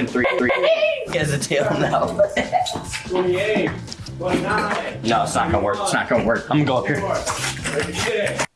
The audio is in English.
and three, three. He has a tail now. 28, 29. No, it's not gonna work. It's not gonna work. I'm gonna go up here.